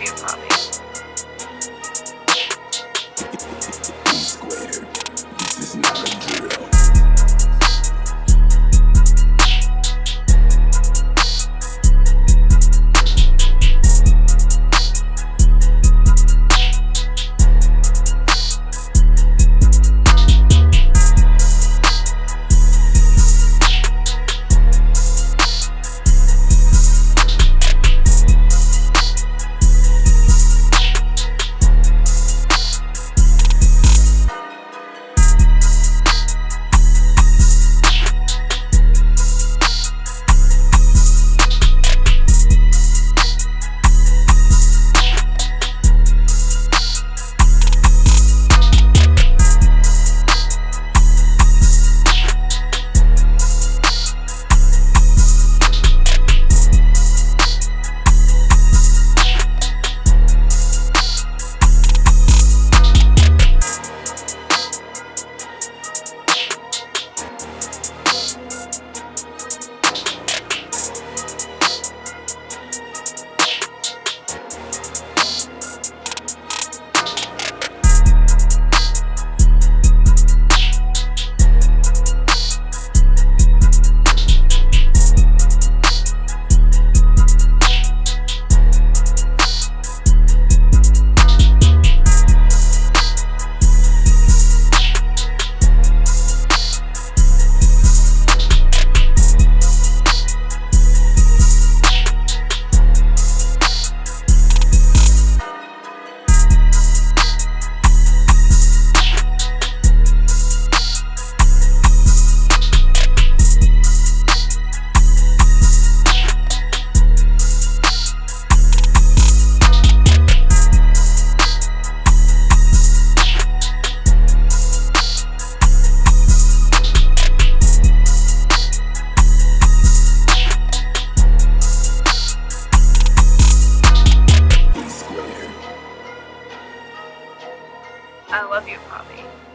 you, Poppy. Square. This is not a drill. Love you, Poppy.